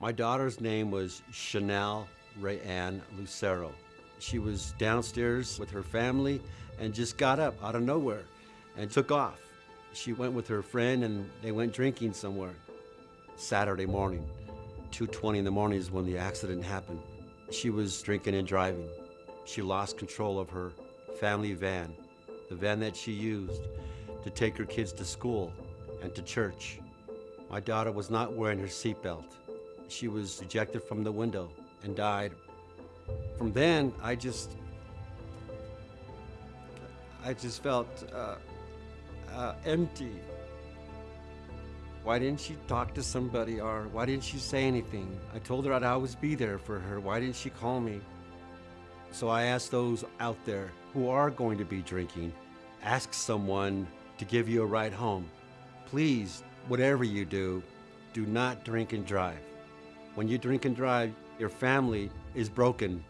My daughter's name was Chanel Rayanne Lucero. She was downstairs with her family and just got up out of nowhere and took off. She went with her friend and they went drinking somewhere. Saturday morning, 2.20 in the morning is when the accident happened. She was drinking and driving. She lost control of her family van, the van that she used to take her kids to school and to church. My daughter was not wearing her seatbelt. She was ejected from the window and died. From then, I just, I just felt uh, uh, empty. Why didn't she talk to somebody or why didn't she say anything? I told her I'd always be there for her. Why didn't she call me? So I ask those out there who are going to be drinking, ask someone to give you a ride home. Please, whatever you do, do not drink and drive. When you drink and drive, your family is broken